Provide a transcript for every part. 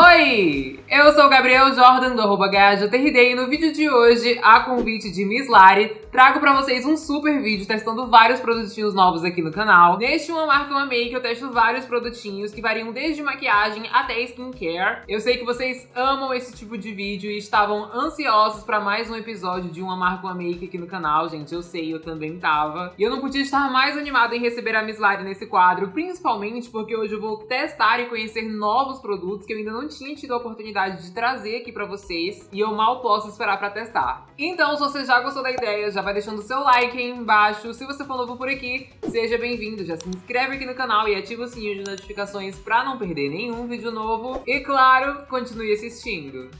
Oi! Eu sou o Gabriel Jordan do arroba e no vídeo de hoje, a convite de Miss Lari, trago pra vocês um super vídeo testando vários produtinhos novos aqui no canal. Neste Uma Marca Uma Make eu testo vários produtinhos que variam desde maquiagem até skincare. Eu sei que vocês amam esse tipo de vídeo e estavam ansiosos pra mais um episódio de Uma Marca Uma Make aqui no canal, gente. Eu sei, eu também tava. E eu não podia estar mais animada em receber a Miss Lari nesse quadro, principalmente porque hoje eu vou testar e conhecer novos produtos que eu ainda não tinha tido a oportunidade de trazer aqui pra vocês e eu mal posso esperar pra testar. Então, se você já gostou da ideia, já vai deixando o seu like aí embaixo. Se você for novo por aqui, seja bem-vindo. Já se inscreve aqui no canal e ativa o sininho de notificações pra não perder nenhum vídeo novo. E claro, continue assistindo.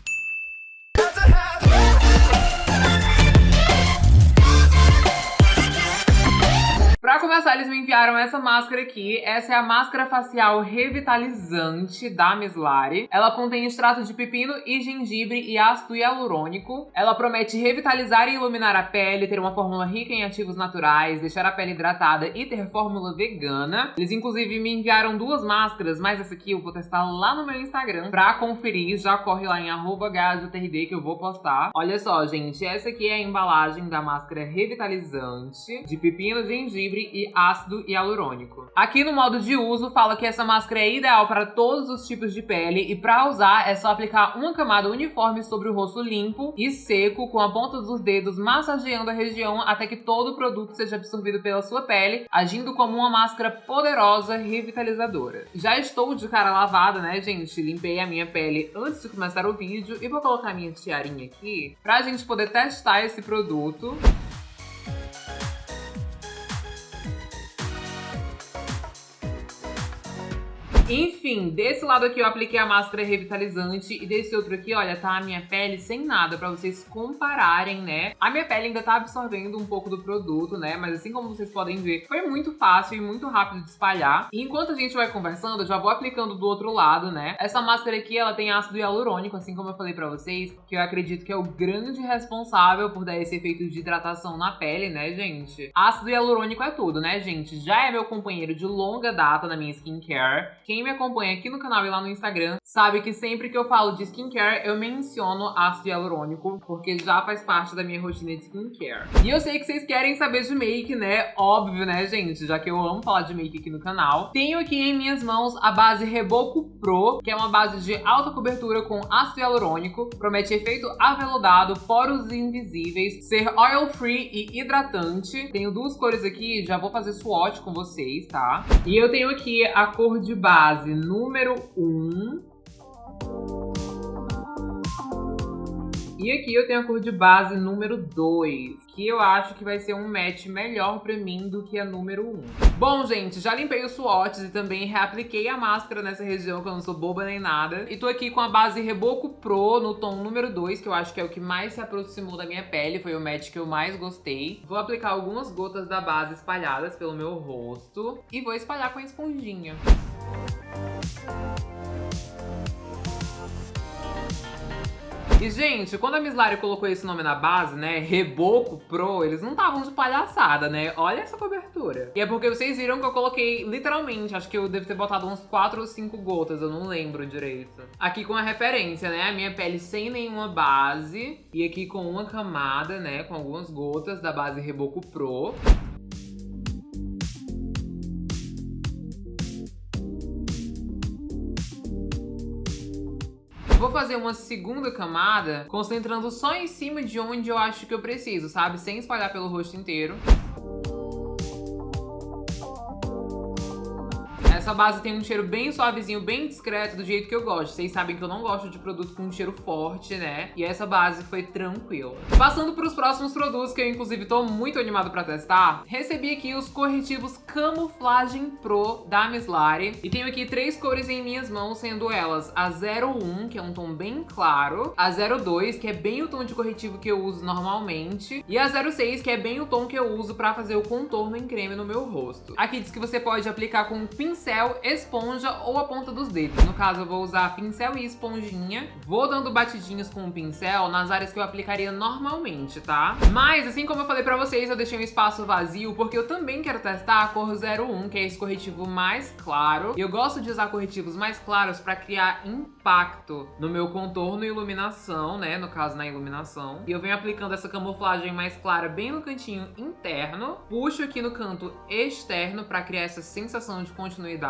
Começar, eles me enviaram essa máscara aqui. Essa é a máscara facial revitalizante da Mislari. Ela contém extrato de pepino e gengibre e ácido hialurônico. Ela promete revitalizar e iluminar a pele, ter uma fórmula rica em ativos naturais, deixar a pele hidratada e ter fórmula vegana. Eles inclusive me enviaram duas máscaras, mas essa aqui eu vou testar lá no meu Instagram pra conferir. Já corre lá em @gajotrd que eu vou postar. Olha só, gente, essa aqui é a embalagem da máscara revitalizante de pepino, gengibre e ácido hialurônico. Aqui no modo de uso fala que essa máscara é ideal para todos os tipos de pele e para usar é só aplicar uma camada uniforme sobre o rosto limpo e seco com a ponta dos dedos massageando a região até que todo o produto seja absorvido pela sua pele, agindo como uma máscara poderosa revitalizadora. Já estou de cara lavada, né, gente? Limpei a minha pele antes de começar o vídeo e vou colocar minha tiarinha aqui pra gente poder testar esse produto. Enfim, desse lado aqui eu apliquei a máscara revitalizante e desse outro aqui, olha, tá a minha pele sem nada, pra vocês compararem, né? A minha pele ainda tá absorvendo um pouco do produto, né? Mas assim como vocês podem ver, foi muito fácil e muito rápido de espalhar. E enquanto a gente vai conversando, eu já vou aplicando do outro lado, né? Essa máscara aqui, ela tem ácido hialurônico, assim como eu falei pra vocês, que eu acredito que é o grande responsável por dar esse efeito de hidratação na pele, né, gente? Ácido hialurônico é tudo, né, gente? Já é meu companheiro de longa data na minha skincare. Quem quem me acompanha aqui no canal e lá no Instagram sabe que sempre que eu falo de skincare, eu menciono ácido hialurônico, porque já faz parte da minha rotina de skincare. E eu sei que vocês querem saber de make, né? Óbvio, né, gente? Já que eu amo falar de make aqui no canal. Tenho aqui em minhas mãos a base Reboco Pro, que é uma base de alta cobertura com ácido hialurônico, promete efeito aveludado, poros invisíveis, ser oil free e hidratante. Tenho duas cores aqui, já vou fazer swatch com vocês, tá? E eu tenho aqui a cor de base base número 1. Um. E aqui eu tenho a cor de base número 2, que eu acho que vai ser um match melhor pra mim do que a número 1. Um. Bom, gente, já limpei os swatches e também reapliquei a máscara nessa região, que eu não sou boba nem nada. E tô aqui com a base Reboco Pro no tom número 2, que eu acho que é o que mais se aproximou da minha pele, foi o match que eu mais gostei. Vou aplicar algumas gotas da base espalhadas pelo meu rosto e vou espalhar com a esponjinha. E, gente, quando a Miss Lari colocou esse nome na base, né, Reboco Pro, eles não estavam de palhaçada, né? Olha essa cobertura. E é porque vocês viram que eu coloquei, literalmente, acho que eu devo ter botado uns 4 ou 5 gotas, eu não lembro direito. Aqui com a referência, né, a minha pele sem nenhuma base. E aqui com uma camada, né, com algumas gotas da base Reboco Pro. Vou fazer uma segunda camada, concentrando só em cima de onde eu acho que eu preciso, sabe? Sem espalhar pelo rosto inteiro. Essa base tem um cheiro bem suavezinho, bem discreto, do jeito que eu gosto. Vocês sabem que eu não gosto de produto com um cheiro forte, né? E essa base foi tranquila. Passando para os próximos produtos, que eu inclusive tô muito animado pra testar, recebi aqui os corretivos Camuflagem Pro da Mislari. E tenho aqui três cores em minhas mãos, sendo elas a 01, que é um tom bem claro, a 02, que é bem o tom de corretivo que eu uso normalmente, e a 06, que é bem o tom que eu uso pra fazer o contorno em creme no meu rosto. Aqui diz que você pode aplicar com um pincel pincel, esponja ou a ponta dos dedos. No caso, eu vou usar pincel e esponjinha. Vou dando batidinhos com o pincel nas áreas que eu aplicaria normalmente, tá? Mas, assim como eu falei pra vocês, eu deixei um espaço vazio porque eu também quero testar a cor 01, que é esse corretivo mais claro. Eu gosto de usar corretivos mais claros pra criar impacto no meu contorno e iluminação, né? No caso, na iluminação. E eu venho aplicando essa camuflagem mais clara bem no cantinho interno. Puxo aqui no canto externo pra criar essa sensação de continuidade.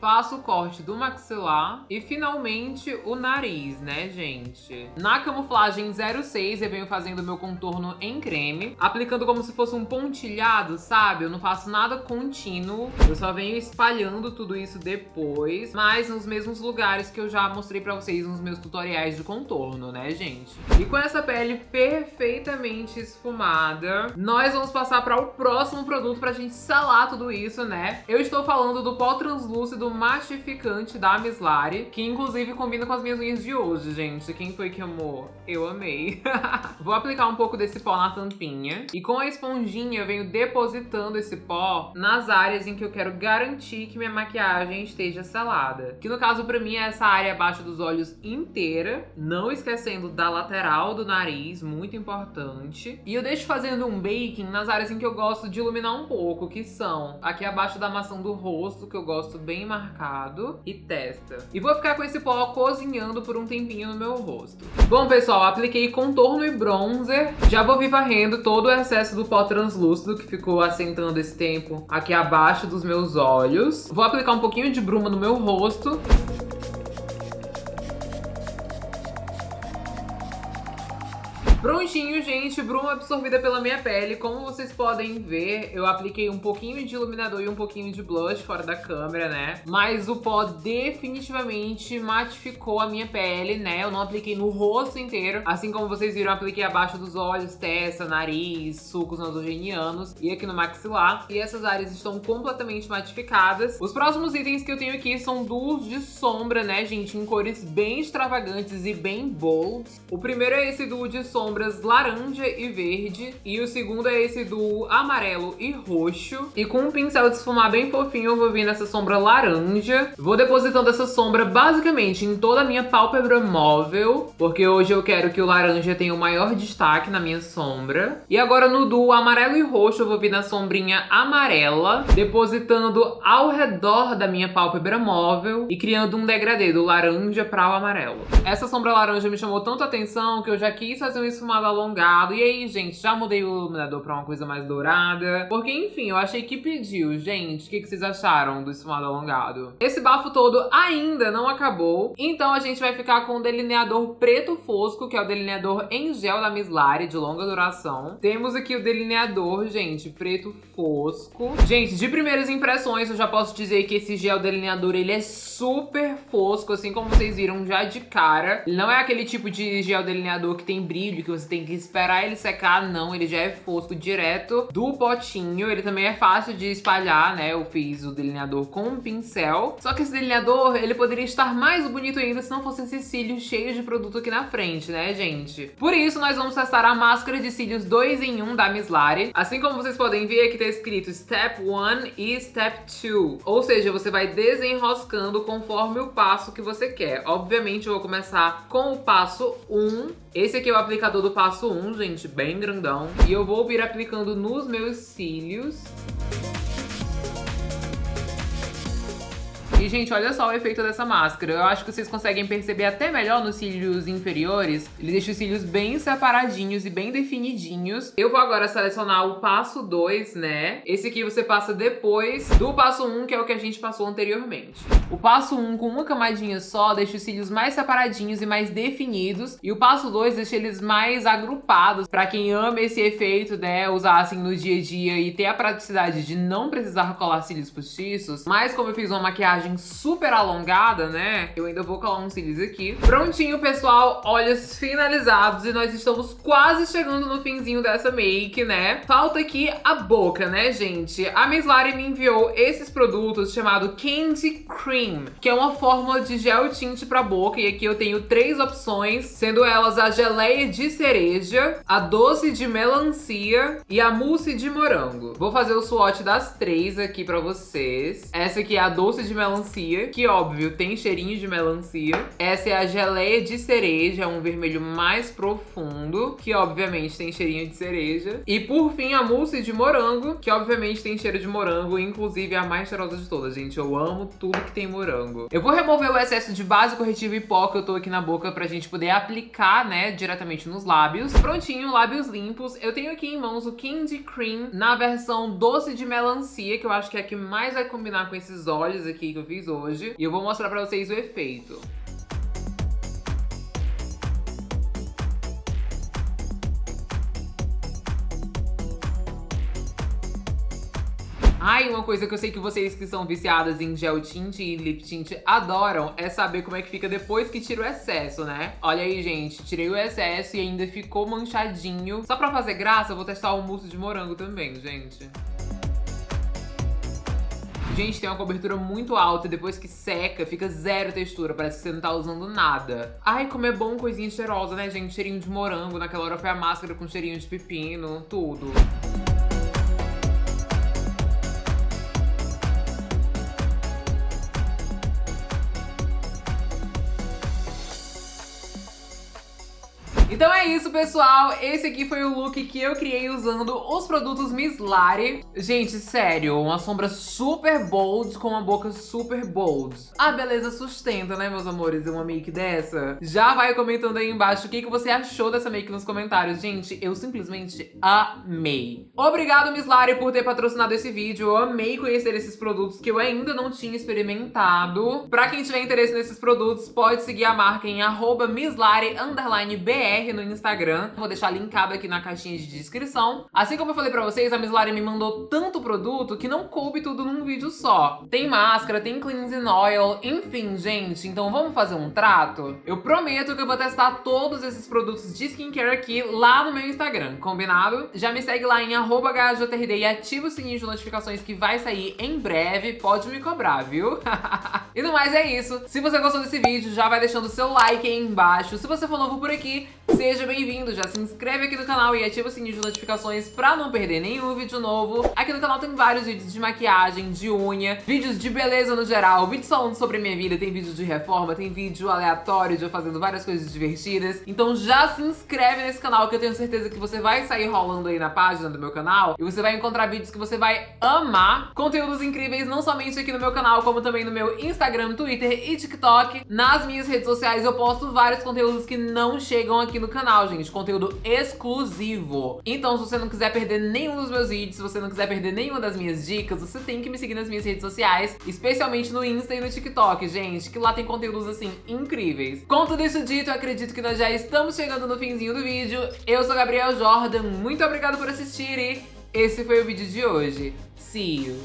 Faço o corte do maxilar. E finalmente o nariz, né, gente? Na camuflagem 06 eu venho fazendo meu contorno em creme. Aplicando como se fosse um pontilhado, sabe? Eu não faço nada contínuo. Eu só venho espalhando tudo isso depois. Mas nos mesmos lugares que eu já mostrei pra vocês nos meus tutoriais de contorno, né, gente? E com essa pele perfeitamente esfumada, nós vamos passar para o próximo produto pra gente selar tudo isso, né? Eu estou falando do pó translúcido matificante da Mislari, que inclusive combina com as minhas unhas de hoje, gente. Quem foi que amou? Eu amei. Vou aplicar um pouco desse pó na tampinha. E com a esponjinha eu venho depositando esse pó nas áreas em que eu quero garantir que minha maquiagem esteja selada. Que no caso pra mim é essa área abaixo dos olhos inteira, não esquecendo da lateral do nariz, muito importante. E eu deixo fazendo um baking nas áreas em que eu gosto de iluminar um pouco, que são aqui abaixo da maçã do rosto, que eu gosto bem marcado, e testa. E vou ficar com esse pó cozinhando por um tempinho no meu rosto. Bom, pessoal, apliquei contorno e bronzer. Já vou vir varrendo todo o excesso do pó translúcido que ficou assentando esse tempo aqui abaixo dos meus olhos. Vou aplicar um pouquinho de bruma no meu rosto. Prontinho, gente, bruma absorvida pela minha pele. Como vocês podem ver, eu apliquei um pouquinho de iluminador e um pouquinho de blush fora da câmera, né? Mas o pó definitivamente matificou a minha pele, né? Eu não apliquei no rosto inteiro. Assim como vocês viram, apliquei abaixo dos olhos, testa, nariz, sucos nasogenianos e aqui no maxilar. E essas áreas estão completamente matificadas. Os próximos itens que eu tenho aqui são duos de sombra, né, gente? Em cores bem extravagantes e bem bold. O primeiro é esse duo de sombra sombras laranja e verde. E o segundo é esse do amarelo e roxo. E com um pincel de esfumar bem fofinho, eu vou vir nessa sombra laranja. Vou depositando essa sombra basicamente em toda a minha pálpebra móvel, porque hoje eu quero que o laranja tenha o maior destaque na minha sombra. E agora no duo amarelo e roxo, eu vou vir na sombrinha amarela, depositando ao redor da minha pálpebra móvel e criando um degradê do laranja para o amarelo. Essa sombra laranja me chamou tanto atenção que eu já quis fazer um esfumado alongado. E aí, gente, já mudei o iluminador pra uma coisa mais dourada. Porque, enfim, eu achei que pediu. Gente, o que, que vocês acharam do esfumado alongado? Esse bafo todo ainda não acabou. Então a gente vai ficar com o delineador preto fosco, que é o delineador em gel da Miss Lari, de longa duração. Temos aqui o delineador, gente, preto fosco. Gente, de primeiras impressões, eu já posso dizer que esse gel delineador, ele é super fosco, assim como vocês viram já de cara. Ele não é aquele tipo de gel delineador que tem brilho, que você tem que esperar ele secar, não. Ele já é fosco direto do potinho. Ele também é fácil de espalhar, né? Eu fiz o delineador com um pincel. Só que esse delineador, ele poderia estar mais bonito ainda se não fosse esses cílios cheios de produto aqui na frente, né, gente? Por isso, nós vamos testar a máscara de cílios 2 em 1 da Miss Lari. Assim como vocês podem ver, aqui tá escrito Step 1 e Step 2. Ou seja, você vai desenroscando conforme o passo que você quer. Obviamente, eu vou começar com o passo 1. Esse aqui é o aplicador do passo 1, gente, bem grandão. E eu vou vir aplicando nos meus cílios. E, gente, olha só o efeito dessa máscara. Eu acho que vocês conseguem perceber até melhor nos cílios inferiores. Ele deixa os cílios bem separadinhos e bem definidinhos. Eu vou agora selecionar o passo 2, né? Esse aqui você passa depois do passo 1, um, que é o que a gente passou anteriormente. O passo 1, um, com uma camadinha só, deixa os cílios mais separadinhos e mais definidos. E o passo 2 deixa eles mais agrupados. Pra quem ama esse efeito, né, usar assim no dia a dia e ter a praticidade de não precisar colar cílios postiços. Mas como eu fiz uma maquiagem maquiagem super alongada, né? Eu ainda vou colar uns cílios aqui. Prontinho, pessoal, olhos finalizados e nós estamos quase chegando no finzinho dessa make, né? Falta aqui a boca, né, gente? A Miss Lari me enviou esses produtos chamado Candy Cream, que é uma fórmula de gel tinte pra boca e aqui eu tenho três opções, sendo elas a geleia de cereja, a doce de melancia e a mousse de morango. Vou fazer o swatch das três aqui pra vocês. Essa aqui é a doce de melancia, que óbvio tem cheirinho de melancia. Essa é a geleia de cereja, um vermelho mais profundo, que obviamente tem cheirinho de cereja. E por fim a mousse de morango, que obviamente tem cheiro de morango, inclusive é a mais cheirosa de todas, gente. Eu amo tudo que tem morango. Eu vou remover o excesso de base corretiva e pó que eu tô aqui na boca pra gente poder aplicar, né, diretamente nos lábios. Prontinho, lábios limpos. Eu tenho aqui em mãos o Candy Cream na versão doce de melancia, que eu acho que é a que mais vai combinar com esses olhos aqui que eu fiz hoje. E eu vou mostrar pra vocês o efeito. Ai, uma coisa que eu sei que vocês que são viciadas em gel tint e lip tint adoram é saber como é que fica depois que tira o excesso, né? Olha aí, gente, tirei o excesso e ainda ficou manchadinho. Só pra fazer graça, eu vou testar o mousse de morango também, gente. Gente, tem uma cobertura muito alta e depois que seca, fica zero textura. Parece que você não tá usando nada. Ai, como é bom coisinha cheirosa, né, gente? Cheirinho de morango. Naquela hora foi a máscara com cheirinho de pepino, tudo. Então é isso, pessoal. Esse aqui foi o look que eu criei usando os produtos Miss Lari. Gente, sério, uma sombra super bold com uma boca super bold. A beleza sustenta, né, meus amores, uma make dessa? Já vai comentando aí embaixo o que, que você achou dessa make nos comentários. Gente, eu simplesmente amei. Obrigado, Miss Lari, por ter patrocinado esse vídeo. Eu amei conhecer esses produtos que eu ainda não tinha experimentado. Pra quem tiver interesse nesses produtos, pode seguir a marca em arroba No Instagram. Vou deixar linkado aqui na caixinha de descrição. Assim como eu falei pra vocês, a Miss Lari me mandou tanto produto que não coube tudo num vídeo só. Tem máscara, tem cleansing oil, enfim, gente. Então vamos fazer um trato? Eu prometo que eu vou testar todos esses produtos de skincare aqui lá no meu Instagram, combinado? Já me segue lá em arroba e ativa o sininho de notificações que vai sair em breve. Pode me cobrar, viu? e no mais é isso. Se você gostou desse vídeo, já vai deixando o seu like aí embaixo. Se você for novo por aqui, Seja bem-vindo, já se inscreve aqui no canal e ativa o sininho de notificações pra não perder nenhum vídeo novo. Aqui no canal tem vários vídeos de maquiagem, de unha, vídeos de beleza no geral, vídeos falando sobre minha vida, tem vídeo de reforma, tem vídeo aleatório de eu fazendo várias coisas divertidas. Então já se inscreve nesse canal que eu tenho certeza que você vai sair rolando aí na página do meu canal e você vai encontrar vídeos que você vai amar. Conteúdos incríveis não somente aqui no meu canal, como também no meu Instagram, Twitter e TikTok. Nas minhas redes sociais eu posto vários conteúdos que não chegam aqui aqui no canal, gente. Conteúdo exclusivo. Então, se você não quiser perder nenhum dos meus vídeos, se você não quiser perder nenhuma das minhas dicas, você tem que me seguir nas minhas redes sociais, especialmente no Insta e no TikTok, gente, que lá tem conteúdos, assim, incríveis. Com tudo isso dito, eu acredito que nós já estamos chegando no finzinho do vídeo. Eu sou Gabriel Jordan, muito obrigado por assistir e esse foi o vídeo de hoje. See you!